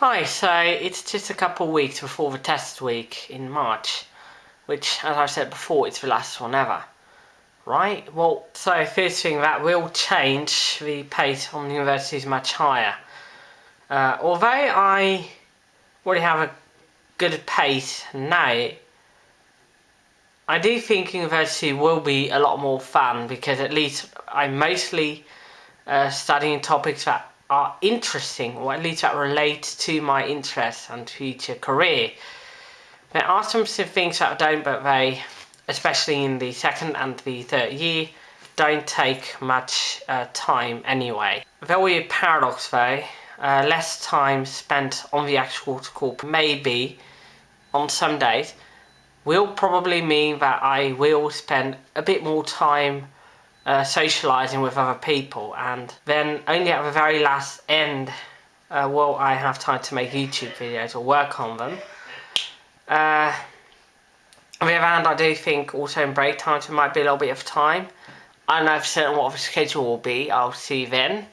Right, so it's just a couple of weeks before the test week in March, which, as I said before, it's the last one ever. Right, well, so first thing that will change the pace on the university is much higher. Uh, although I already have a good pace now, I do think university will be a lot more fun because at least I'm mostly uh, studying topics that are interesting or at least that relate to my interests and future career. There are some things that I don't but they, especially in the second and the third year, don't take much uh, time anyway. Very paradox though, uh, less time spent on the actual school maybe on some days will probably mean that I will spend a bit more time uh, socializing with other people and then only at the very last end uh, will I have time to make YouTube videos or work on them. Uh, on the other hand, I do think also in break times there might be a little bit of time. I don't know if certain what the schedule will be, I'll see then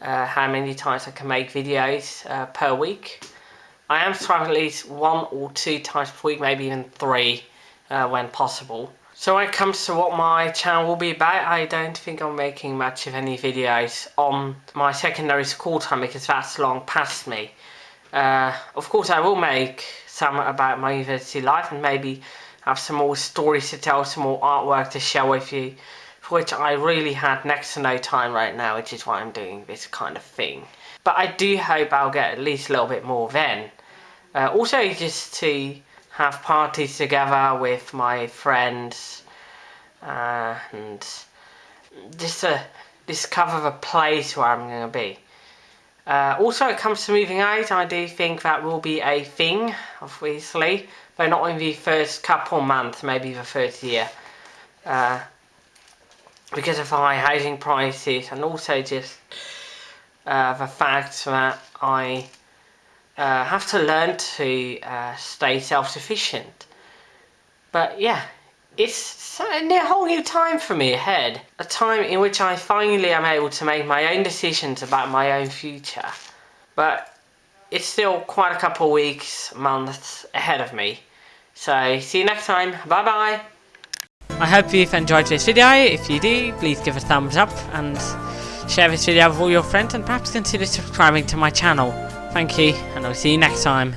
uh, how many times I can make videos uh, per week. I am trying at least one or two times per week, maybe even three uh, when possible. So when it comes to what my channel will be about, I don't think I'm making much of any videos on my secondary school time because that's long past me. Uh, of course I will make some about my university life and maybe have some more stories to tell, some more artwork to share with you, for which I really had next to no time right now, which is why I'm doing this kind of thing. But I do hope I'll get at least a little bit more then. Uh, also just to have parties together with my friends uh, and just to discover the place where I'm going to be. Uh, also, it comes to moving out, I do think that will be a thing, obviously, but not in the first couple months, maybe the first year. Uh, because of high housing prices and also just uh, the fact that I uh, have to learn to uh, stay self-sufficient. But yeah, it's a whole new time for me ahead. A time in which I finally am able to make my own decisions about my own future. But it's still quite a couple weeks, months ahead of me. So see you next time. Bye bye. I hope you've enjoyed this video. If you do, please give a thumbs up and share this video with all your friends and perhaps consider subscribing to my channel. Thank you, and I'll see you next time.